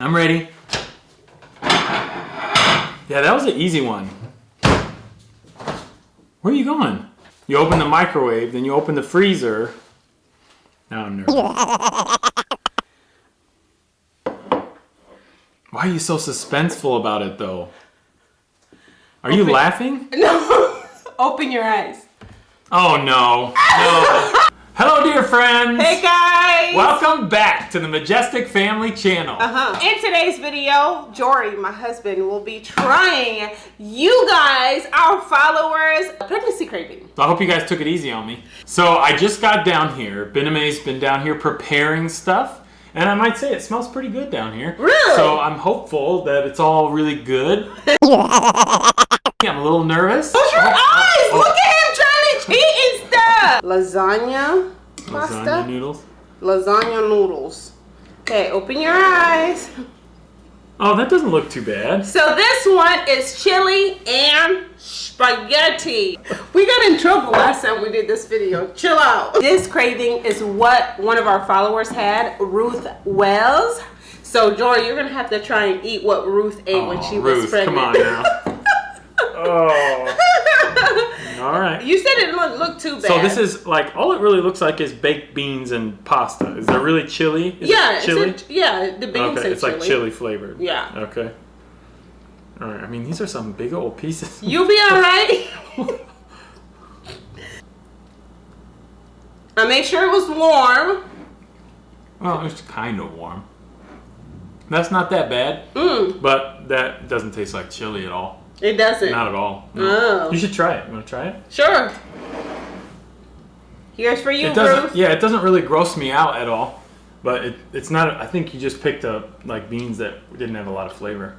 I'm ready. Yeah, that was an easy one. Where are you going? You open the microwave, then you open the freezer. Now I'm nervous. Why are you so suspenseful about it though? Are you laughing? No. Open your eyes. Oh no. No. Hello dear friends. Hey guys. Welcome back to the Majestic Family Channel. Uh-huh. In today's video, Jory, my husband, will be trying you guys, our followers, pregnancy craving. So I hope you guys took it easy on me. So I just got down here. Bename's been down here preparing stuff. And I might say it smells pretty good down here. Really? So I'm hopeful that it's all really good. I'm a little nervous. Close your Oh, eyes! oh, Look at him trying to cheat and stuff. Lasagna pasta. Lasagna noodles. Lasagna noodles. Okay, open your eyes. Oh, that doesn't look too bad. So this one is chili and spaghetti. We got in trouble last time we did this video. Chill out. This craving is what one of our followers had, Ruth Wells. So Jory, you're gonna have to try and eat what Ruth ate when Oh, she was pregnant. come on now. oh. All right. you said it didn't look, too bad. So this is like all it really looks like is baked beans and pasta. Is there really chili? Is it yeah, it's chili. a- yeah, the beans okay, it's like chili flavored. Yeah. Okay. All right. I mean, these are some big old pieces. You'll be all right. I made sure it was warm. Well, it's kind of warm. That's not that bad, Mm, but that doesn't taste like chili at all. It doesn't. Not at all. No. Oh. You should try it. You want to try it? Sure. Here's for you, It doesn't. Ruth. Yeah, it doesn't really gross me out at all. But it, it's not. I think you just picked up like beans that didn't have a lot of flavor.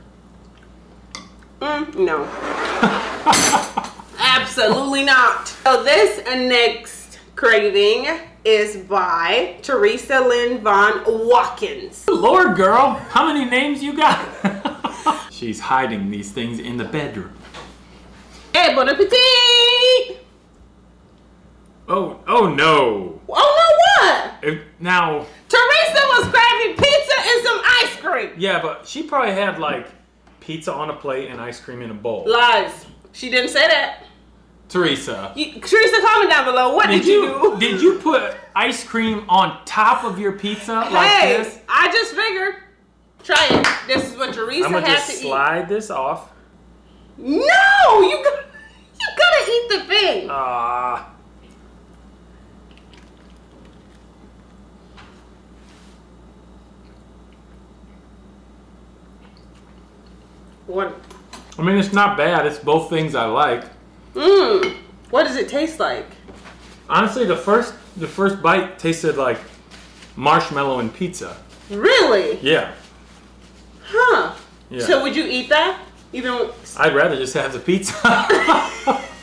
Mm, no. Absolutely not. So this next craving is by Teresa Lynn Von Watkins. Lord, girl, how many names you got? She's hiding these things in the bedroom. Hey, bon appetit! Oh, oh no. Oh no, what? If- now, Teresa was grabbing pizza and some ice cream. yeah, but she probably had like pizza on a plate and ice cream in a bowl. Lies. She didn't say that. Teresa, You, Teresa, comment down below. What did, did you, you do? did you put ice cream on top of your pizza like hey, this? I just figured. Try it. This is what Teresa I'm gonna had just to slide this off. No, you got, you gotta eat the thing. Ah. What? I mean, it's not bad. It's both things I like. Mmm. What does it taste like? Honestly, the first the first bite tasted like marshmallow and pizza. Really? Yeah. Huh. Yeah. So would you eat that? Even I'd rather just have the pizza.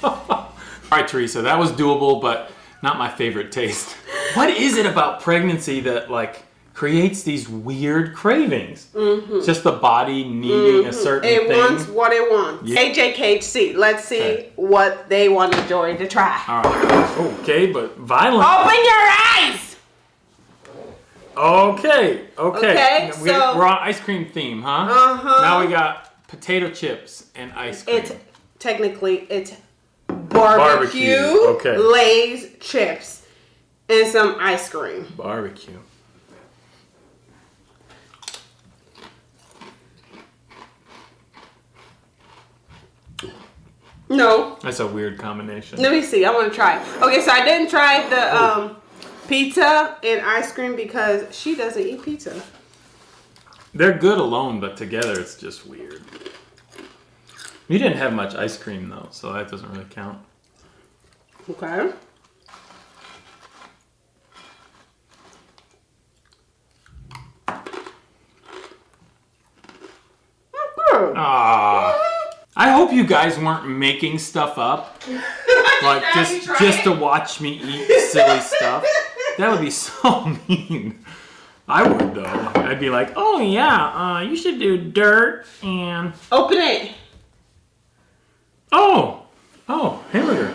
All right, Teresa, that was doable, but not my favorite taste. What is it about pregnancy that like creates these weird cravings? Mm-hmm. Just the body needing a mm-hmm. certain it thing. wants what it wants. Yeah. AJKHC. Let's see Okay. what they want Joy to try. All right. Okay, but violent. Open your eyes. Okay. Okay. Okay, we, so- we're on ice cream theme, huh? Uh-huh. Now we got potato chips and ice cream. It's technically it's barbecue, Barbecue, okay. Lay's chips and some ice cream. barbecue. No, That's a weird combination. let me see. I want to try. Okay, so I didn't try the um, pizza and ice cream because she doesn't eat pizza. They're good alone, but together it's just weird. You didn't have much ice cream though, so that doesn't really count. Okay. Ah. I hope you guys weren't making stuff up, like just just to watch me eat silly stuff. That would be so mean. I would though. I'd be like, oh yeah, uh, you should do dirt and Open it. oh, oh hamburger.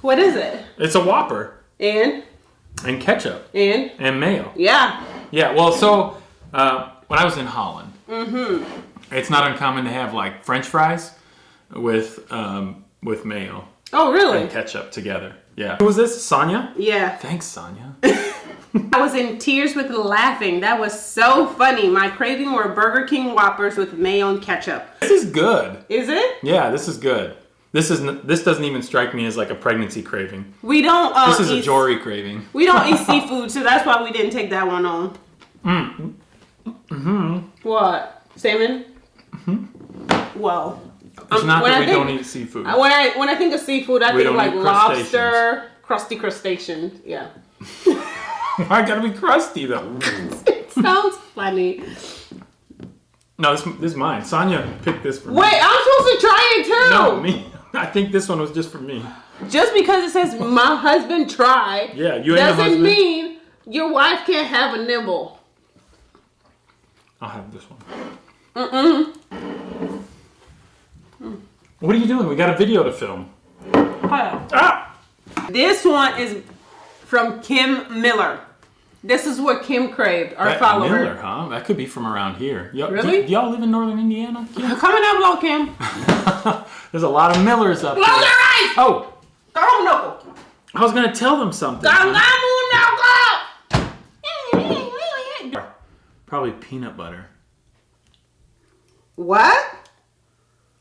What is it? It's a Whopper And and ketchup and and mayo. yeah. Yeah, well, so uh, when I was in Holland, Mm-hmm. It's not uncommon to have like French fries with um, with mayo Oh, really? and ketchup together. Yeah. Who was this? Sonia? Yeah. Thanks, Sonia. I was in tears with laughing. That was so funny. My craving were Burger King Whoppers with mayo and ketchup. this is good. Is it? Yeah, this is good. This is this doesn't even strike me as like a pregnancy craving. We don't. Uh, This is a Jory craving. We don't eat seafood, so that's why we didn't take that one on. Mm. Mm-hmm. What? Salmon? Mm-hmm. Well, It's Um, not when that I we think- don't eat seafood. I- when I when I think of seafood, I We think like lobster, crusty crustacean. Yeah. I gotta be crusty though. it sounds funny. No, this, this is mine. Sonya picked this for me. Wait, I'm supposed to try it too. No, me. I think this one was just for me. Just because it says my husband tried, Yeah, you doesn't mean your wife can't have a nibble. I'll have this one. Mm-mm. What are you doing? We got a video to film. Ah! This one is from Kim Miller. This is what Kim craved, our That follower. Miller, huh? That could be from around here. Y'all, Really? Do, y'all live in northern Indiana? Kim? Coming down below, Kim. There's a lot of Millers up Close your eyes! Oh, Go, no. I was gonna tell them something. Go, go, no, Probably peanut butter. What?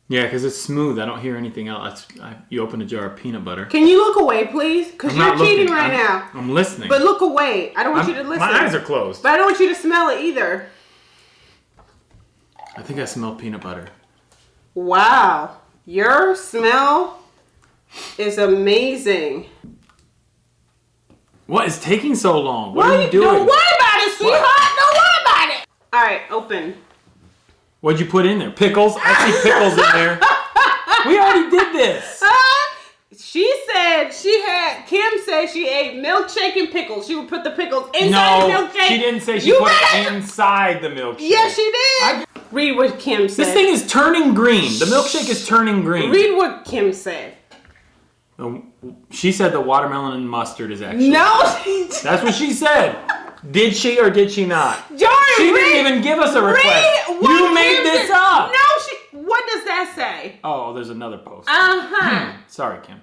Yeah, because it's smooth. I don't hear anything else. I, you open a jar of peanut butter. Can you look away, please? Because you're not looking. cheating right I'm, now. I'm listening. But look away. I don't want I'm- you to listen. my eyes are closed. But I don't want you to smell it either. I think I smell peanut butter. Wow. Your smell is amazing. What is taking so long? What Why are you doing? Don't worry about it, sweetheart. Don't worry about it. All right, open. What'd you put in there? Pickles? I see pickles in there. We already did this. Uh, she said she had, Kim said she ate milkshake and pickles. She would put the pickles inside the No, milkshake. she didn't say she You put it inside the milkshake. Yes, she did. Read what Kim said. This thing is turning green. The milkshake is turning green. Read what Kim said. She said the watermelon and mustard is actually. No, she That's what she said. Did she or did she not? Jordan, She read, didn't even give us a request. You made this up. No, she. What does that say? Oh, there's another post. Uh huh. Sorry, Kim.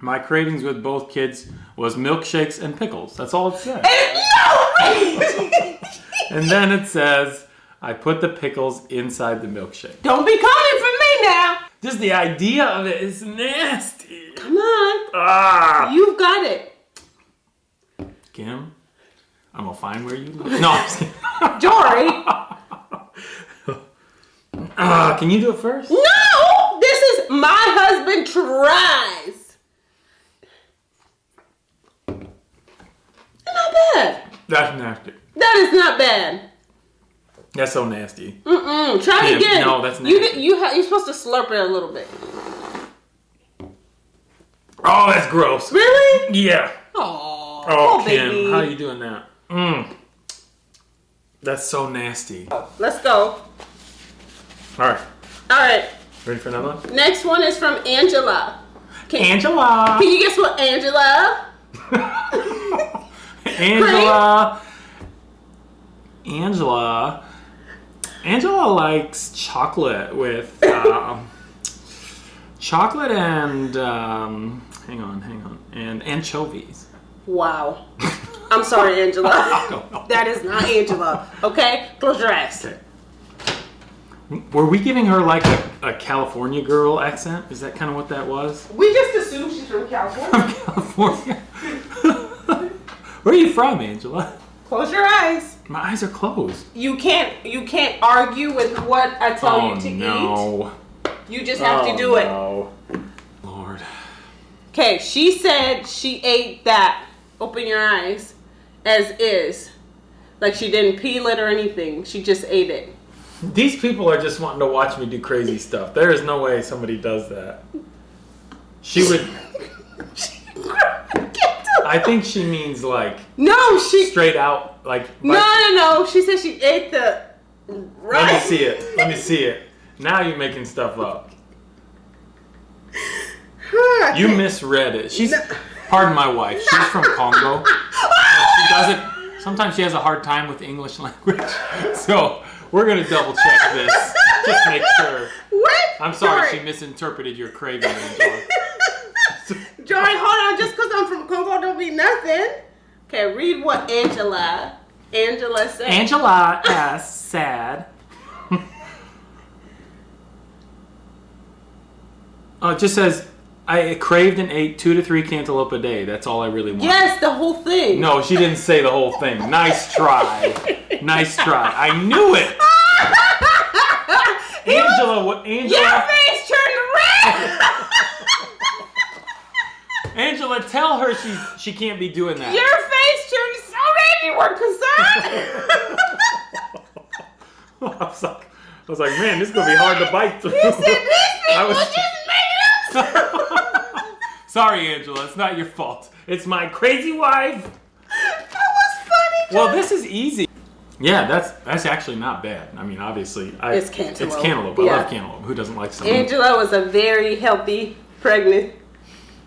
My cravings with both kids was milkshakes and pickles. That's all it said. And, no. And then it says, I put the pickles inside the milkshake. Don't be coming for me now. Just the idea of it is nasty. Come on, Ah! you've got it, Kim, I'm gonna find where you live. No, I'm just kidding. Jory. Ah, can you do it first? No, this is my husband tries. Not bad. That's nasty. That is not bad. That's so nasty. Mm-mm. Try it again. no, that's you. nasty. You ha- you're supposed to slurp it a little bit. Oh, that's gross. Really? Yeah. Oh, Oh, oh Kim, baby. how you doing that? Mm. That's so nasty. Let's go. All right. All right. ready for another one? Next one is from Angela. Can, Angela. can you guess what Angela? Angela. Angela. Angela likes chocolate with um, chocolate and um, hang on, hang on, and anchovies. Wow. I'm sorry, Angela. that is not Angela. Okay? Close your eyes. Okay. Were we giving her like a, a California girl accent? Is that kind of what that was? We just assume she's from California. From California. Where are you from, Angela? Close your eyes. My eyes are closed. You can't you can't argue with what I tell oh you to no. eat. You just have Oh, to do it. no. Lord. Okay, she said she ate that. Open your eyes. As is. Like she didn't peel it or anything. She just ate it. These people are just wanting to watch me do crazy stuff. There is no way somebody does that. She would. I think she means like no, she straight out, like. No no no. She said she ate the right. Let me see it. Let me see it. Now you're making stuff up. You misread it. She's. Pardon my wife. She's from Congo. Doesn't. Sometimes she has a hard time with the English language. So We're gonna double check this. Just make sure. What? I'm sorry Jory, she misinterpreted your craving, Angela. Jory, hold on. Just because I'm from Congo don't mean nothing. Okay, read what Angela, Angela said. Angela S sad. Oh, it just says I craved and ate two to three cantaloupe a day. That's all I really wanted. yes, the whole thing. No, she didn't say the whole thing. Nice try. Nice try. I knew it. Angela, what? Your face turned red. Angela, tell her she she can't be doing that. Your face turned so red. You were concerned. I was like, I was like, man, this is gonna be hard to bite through. You said these I people was- just made up. Sorry, Angela, it's not your fault. It's my crazy wife. that was funny. Well, this is easy. Yeah, that's that's actually not bad. I mean, obviously, I, It's cantaloupe. It's cantaloupe. I Yeah. love cantaloupe. Who doesn't like something? Angela was a very healthy pregnant.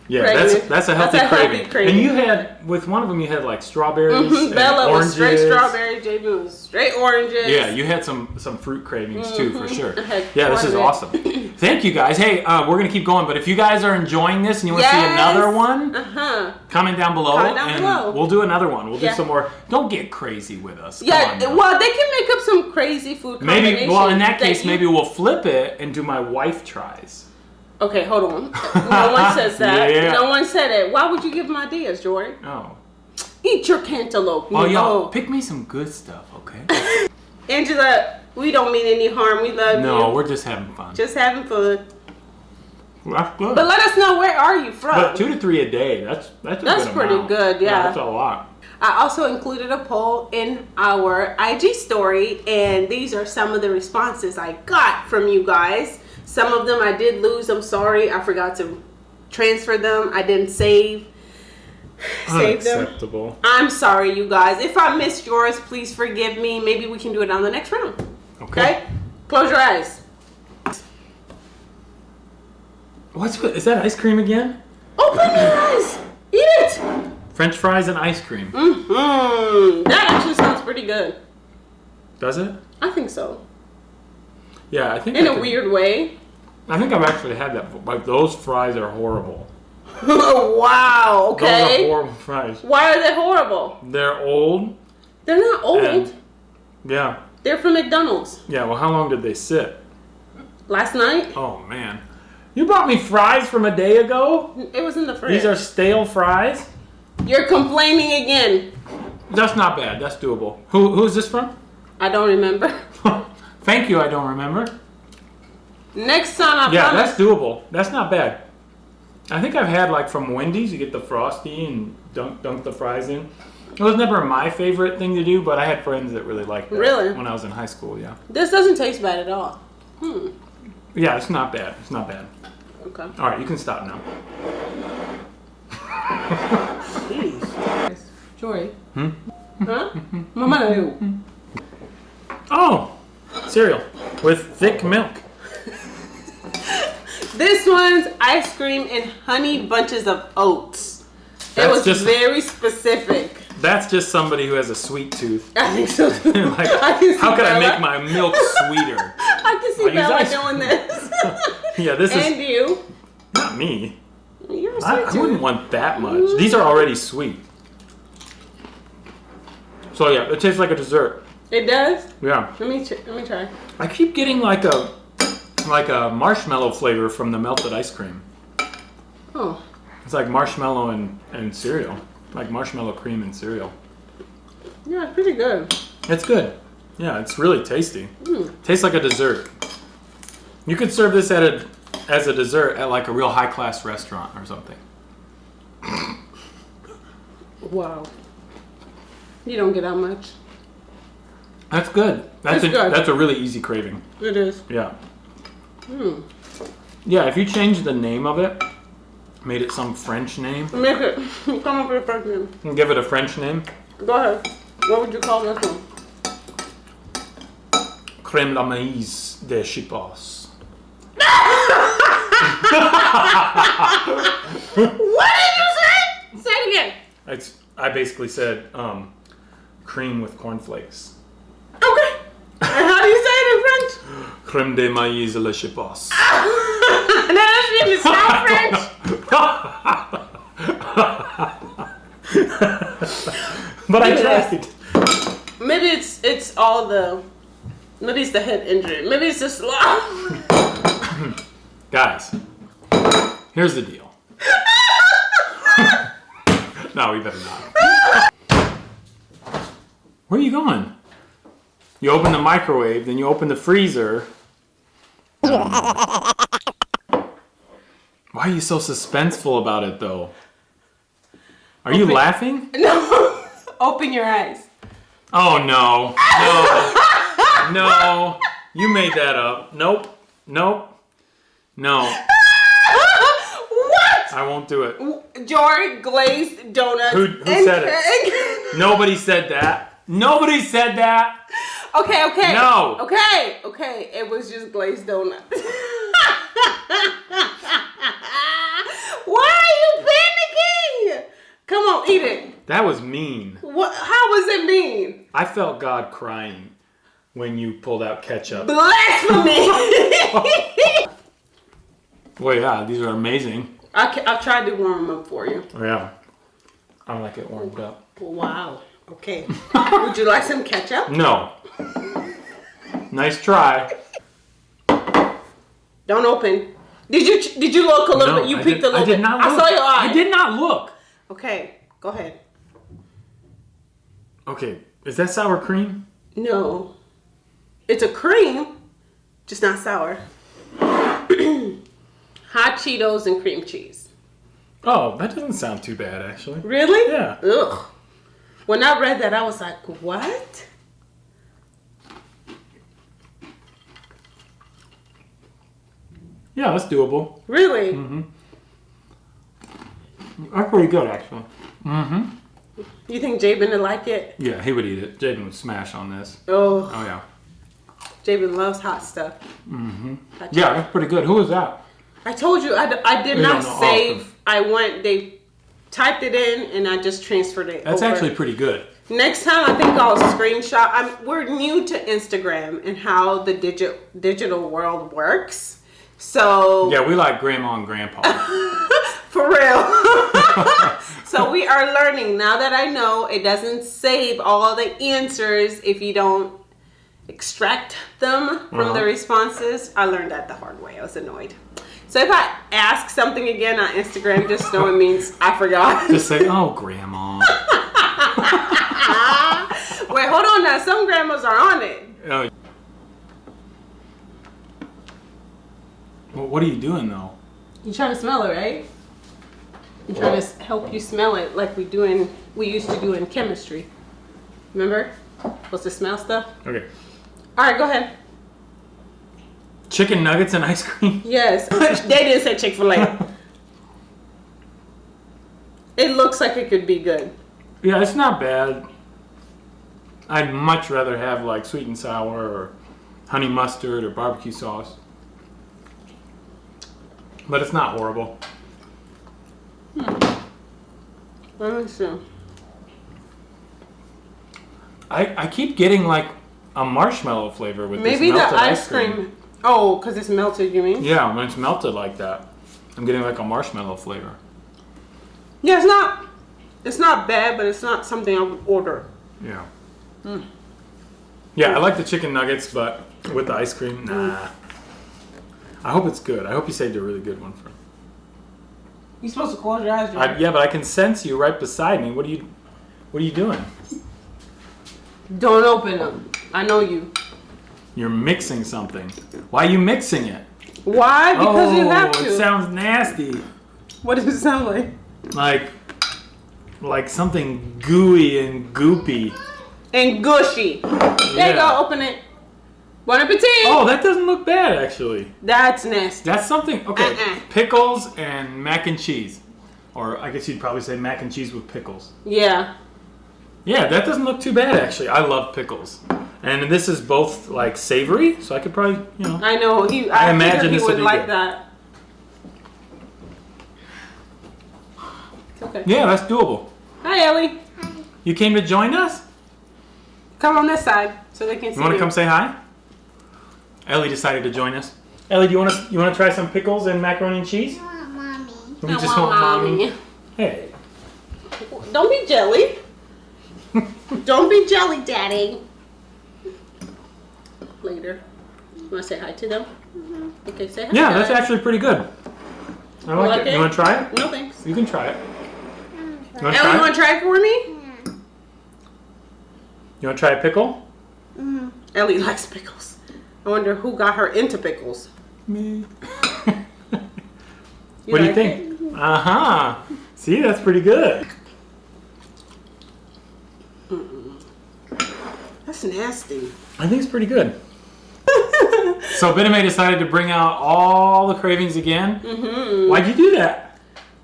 Yeah, pregnant. that's that's a healthy, That's a healthy craving. craving. And you had with one of them, you had like strawberries, and Bella was oranges. straight strawberry. JB was straight oranges. Yeah, you had some some fruit cravings too, for sure. Yeah, this is awesome. Thank you guys. Hey, uh, we're gonna keep going, but if you guys are enjoying this and you want to see another one, Uh huh. comment down below, Comment down and below. we'll do another one. We'll do some more. Don't get crazy with us. Yeah. on well, they can make up some crazy food Maybe. Well, in that case, you- maybe we'll flip it and do my wife tries. Okay, hold on. No one says that. Yeah. No one said it. Why would you give them ideas, Jory? Oh. Eat your cantaloupe. Oh, y'all, pick me some good stuff, okay? Angela, we don't mean any harm. We love no, you. No, we're just having fun. Just having fun. That's good. But let us know where are you from. But two to three a day, that's that's a That's good pretty amount. good, yeah. That's a lot. I also included a poll in our IG story, and these are some of the responses I got from you guys. Some of them I did lose. I'm sorry. I forgot to transfer them. I didn't save save them. I'm sorry, you guys. If I missed yours, please forgive me. Maybe we can do it on the next round. Okay. Okay? Close your eyes. What's with, is that ice cream again? Open your eyes. Eat it. French fries and ice cream. hmm That actually sounds pretty good. Does it? I think so. Yeah, I think. In I a could- weird way. I think I've actually had that. before. Like those fries are horrible. wow. Okay. Those are horrible fries. Why are they horrible? They're old. They're not old. And- Yeah. They're from McDonald's. Yeah. Well, how long did they sit? Last night, Oh man. You bought me fries from a day ago. it was in the fridge. These are stale fries. You're complaining again. That's not bad. That's doable. Who who is this from? I don't remember. Thank you. I don't remember. Next time I Yeah, promise. that's doable. That's not bad. I think I've had like from Wendy's. You get the frosty and dunk dunk the fries in. It was never my favorite thing to do, but I had friends that really liked that Really? when I was in high school. Yeah, This doesn't taste bad at all. Hmm. yeah, it's not bad. It's not bad. Okay. All right, you can stop now. Jeez. Joy. Hmm? Huh? Mama. Oh, cereal with thick milk. This one's ice cream and honey bunches of oats. it was just- very specific. That's just somebody who has a sweet tooth. I think so. too. like, I how can I make my milk sweeter? I can see I Bella doing this. Yeah, this is and you. not me. You're a I, sweet I wouldn't want that much. These are already sweet. So yeah, it tastes like a dessert. It does. Yeah, Let me let me try. I keep getting like a like a marshmallow flavor from the melted ice cream. Oh, It's like marshmallow and, and cereal, like marshmallow cream and cereal. yeah, it's pretty good. It's good. Yeah, it's really tasty. Mm. Tastes like a dessert. You could serve this at a as a dessert at like a real high class restaurant or something. Wow. You don't get that much. That's good. That's It's a good. that's a really easy craving. It is. Yeah. Hmm. Yeah, if you change the name of it, made it some French name, Make it. Come up with a first name. and give it a French name, Go ahead. What would you call this one? crème la maïs de Chipos. What did you say? Say it again. It's, I basically said um, cream with cornflakes. Okay. And how do you Creme de maïs ah! le chipos. That's in the South French. but I Maybe that's- tried. Maybe it's it's all the maybe it's the head injury. Maybe it's just Guys, here's the deal. no, we better not. Where are you going? You open the microwave, then you open the freezer. Why are you so suspenseful about it, though? Are you laughing? No. Open your eyes. Oh no, no, no! You made that up. Nope, nope, no. what? I won't do it. Jory glazed donuts. Who- who said it? Nobody said that. Nobody said that. Okay, okay. No. Okay, okay. It was just glazed donuts. Why are you panicking? Come on, eat it. That was mean. What? How was it mean? I felt God crying when you pulled out ketchup. Blasphemy. Well, yeah, these are amazing. I I've tried to warm them up for you. Oh, yeah. I like it warmed up. Wow. Okay. Would you like some ketchup? No. Nice try. Don't open. Did you did you look a little No, bit? You I peeked did, a little I did bit. not I saw your eye. I did not look. Okay, go ahead. Okay, is that sour cream? No. It's a cream, just not sour. Hot Cheetos and cream cheese. Oh, that doesn't sound too bad, actually. Really? Yeah. Ugh. When I read that, I was like, what? Yeah, that's doable. Really? Mm-hmm. That's pretty good, actually. Mhm. You think Jabin would like it? Yeah, he would eat it. Jaden would smash on this. Oh, Oh, yeah. Jabin loves hot stuff. Mm-hmm. Yeah, that's pretty good. Who was that? I told you I, d- I did You not save. I went. They typed it in and I just transferred it. That's over. actually pretty good. Next time, I think I'll screenshot. I'm, we're new to Instagram and how the digital digital world works. So Yeah, we like grandma and grandpa. for real. so we are learning now that I know it doesn't save all the answers if you don't extract them from Uh-huh. the responses. I learned that the hard way. I was annoyed. So if I ask something again on Instagram, just know it means I forgot. Just say, oh, grandma. Wait, hold on now. Some grandmas are on it. Oh. Well, what are you doing, though? You trying to smell it, right? I'm trying to help you smell it like we do in we used to do in chemistry. Remember? Supposed to smell stuff. Okay. All right, go ahead. Chicken nuggets and ice cream? Yes, they didn't say Chick Fil A. It looks like it could be good. Yeah, it's not bad. I'd much rather have like sweet and sour or honey mustard or barbecue sauce. But it's not horrible. Hmm. Let me see. I, I keep getting like a marshmallow flavor with Maybe this the melted ice cream. Oh, because it's melted. You mean? Yeah, when it's melted like that, I'm getting like a marshmallow flavor. Yeah, it's not. It's not bad, but it's not something I would order. Yeah. Hmm. Yeah, I like the chicken nuggets, but with the ice cream, nah. I hope it's good. I hope you saved a really good one for me. You're supposed to close your eyes. I, yeah, but I can sense you right beside me. What are you, what are you doing? Don't open them. I know you. You're mixing something. Why are you mixing it? Why? Because oh, you have oh, to. it sounds nasty. what does it sound like? Like, like something gooey and goopy. And gushy. There you go. Open it. Bon appetit. Oh, that doesn't look bad actually. That's nasty. That's something. Okay, Uh-uh. pickles and mac and cheese, or I guess you'd probably say mac and cheese with pickles. Yeah. Yeah, that doesn't look too bad actually. I love pickles, and this is both like savory, so I could probably, you know. I know. He. I I, imagine imagine he this would would be like good. that. It's okay. Yeah, that's doable. Hi, Ellie. Hi. You came to join us? Come on this side so they can see You want to you. come say hi? Ellie decided to join us. Ellie, do you want to you want to try some pickles and macaroni and cheese? I want mommy. You I just want want mommy. mommy. Hey. Don't be jelly. Don't be jelly, daddy. Later. You want to say hi to them? Mm-hmm. Okay, say hi. Yeah, that's actually pretty good. I like, like it. it? You want to try it? No thanks. You can try it. Mm-hmm. You want to Ellie, try you it? want to try it for me? You want to try a pickle? Mm-hmm. Ellie likes pickles. I wonder who got her into pickles. Me. You what do you like think? Uh huh. See, that's pretty good. That's nasty. I think it's pretty good. So Bename decided to bring out all the cravings again. mm-hmm. Why'd you do that?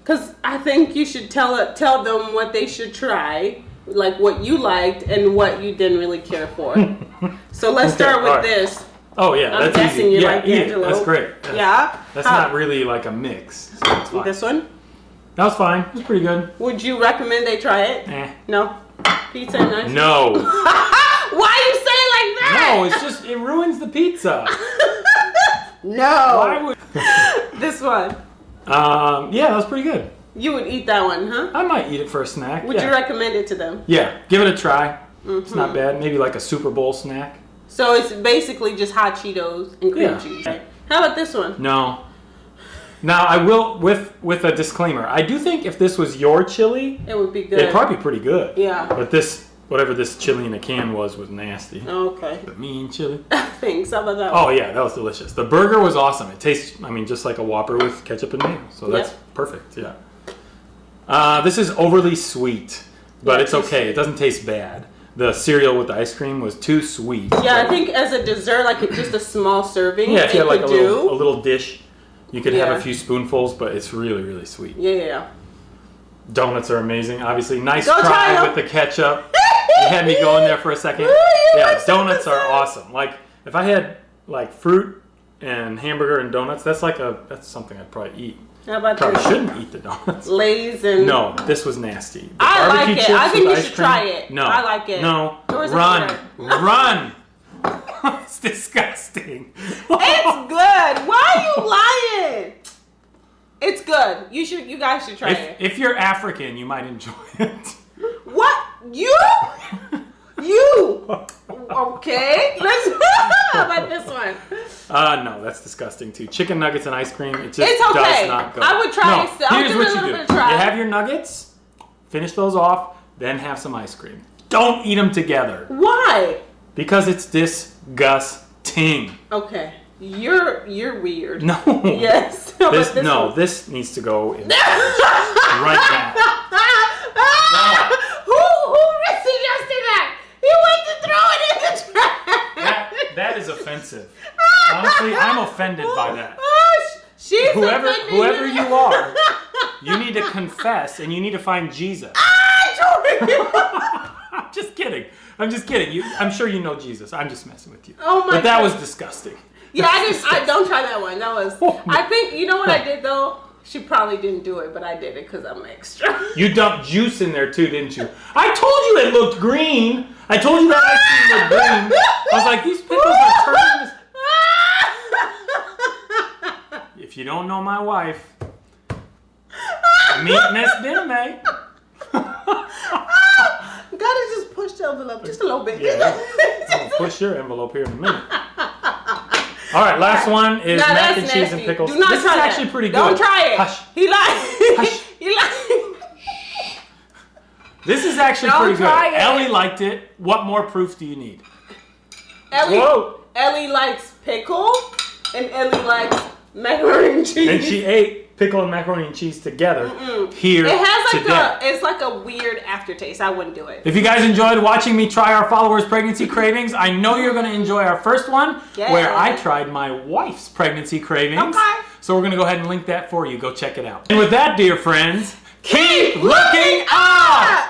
Cause I think you should tell it, tell them what they should try, like what you liked and what you didn't really care for. so let's Okay, start with alright. this. Oh yeah, I'm that's guessing easy. you yeah, like eat it. That's great. That's, Yeah. That's How- not really like a mix. So it's fine. this one. That was fine. It was pretty good. Would you recommend they try it? Eh. No. Pizza and ice. No. Why you say it like that? No, it's just it ruins the pizza. no. Why would? This one. Um, yeah, that was pretty good. You would eat that one, huh? I might eat it for a snack. Would yeah. you recommend it to them? Yeah, give it a try. It's Mm-hmm. not bad. Maybe like a Super Bowl snack. So it's basically just hot Cheetos and cream Yeah. cheese. How about this one? No. Now I will with with a disclaimer. I do think if this was your chili, It would be good. it'd probably be pretty good. Yeah. But this whatever this chili in a can was was nasty. Okay. The mean chili. Thanks. How about that? Oh yeah, that was delicious. The burger was awesome. It tastes, I mean, just like a Whopper with ketchup and mayo. So that's Yep. perfect. Yeah. Uh, this is overly sweet, but Yeah, it's okay. It doesn't taste bad. The cereal with the ice cream was too sweet. Yeah, I think as a dessert, like just a small serving, Yeah, if you had like a could little, do. a little dish, you could have a few spoonfuls, but it's really, really sweet. Yeah, yeah, yeah. Donuts are amazing. Obviously, nice Go try with the ketchup. You had me going there for a second. Ooh, Yeah, donuts are awesome. Like if I had like fruit and hamburger and donuts, that's like a that's something I'd probably eat. How about Probably this? shouldn't eat the donuts. Lay's and No, this was nasty. The I like it. I think you should cream? try it. No, I like it. No, run, run. it's disgusting. It's good. Why are you lying? It's good. You should. You guys should try if, it. if you're African, you might enjoy it. What you? You? Okay. Let's. How about this one? Uh, no, that's disgusting too. Chicken nuggets and ice cream, it just It's okay. does not go. I would try no, it Here's what you do. bit of try. You have your nuggets, finish those off, then have some ice cream. Don't eat them together Why? because it's disgusting. Okay. You're you're weird. No. Yes. This, no, this needs to go in right now. who who suggested that? He went to throw it in the trash. That, that is offensive. Honestly, I'm offended by that. Oh, sh- She's Whoever, offended whoever you are, you need to confess and you need to find Jesus. I I'm just kidding. I'm just kidding. You, I'm sure you know Jesus. I'm just messing with you. Oh my But that God. was disgusting. yeah, I didn't. I don't try that one. That was. Oh. I think you know what I did though. She probably didn't do it, but I did it because I'm extra. You dumped juice in there too, didn't you? I told you it looked green. I told you that ice cream looked green. I was like, these pickles are turning this. If you don't know my wife, meet Miss Diname. Gotta just push the envelope just a little bit. Yeah. Push your envelope here in a minute. All right, last one is Nah, mac and cheese and pickles. Do not this try is that. actually pretty good. Don't try it. Hush. He. Hush. he. This is actually Don't pretty good. it. Ellie liked it. What more proof do you need? Ellie, Whoa. Ellie likes pickle, and Ellie likes macaroni and cheese. And she ate pickle and macaroni and cheese together here it has like today. a, it's like a weird aftertaste. I wouldn't do it. If you guys enjoyed watching me try our followers' pregnancy cravings, I know you're going to enjoy our first one Yeah. where I tried my wife's pregnancy cravings. Okay. So we're going to go ahead and link that for you. Go check it out. And with that, dear friends, keep Keep looking up!